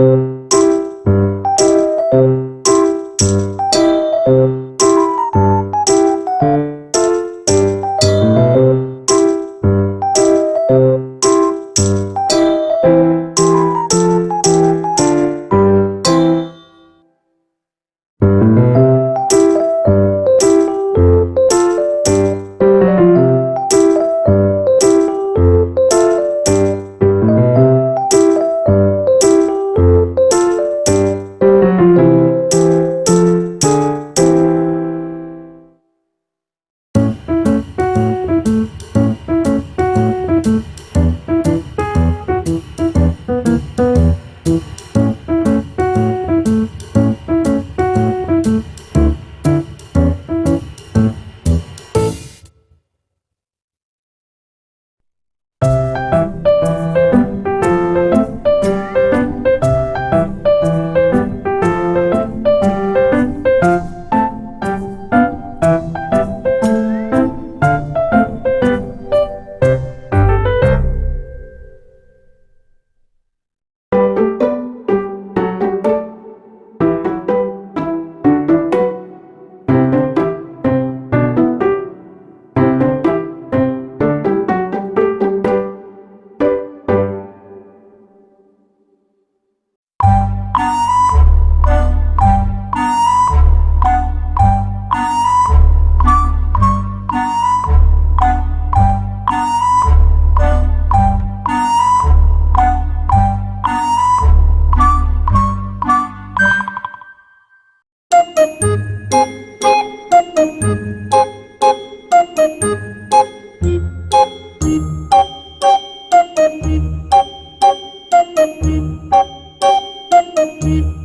you sleep.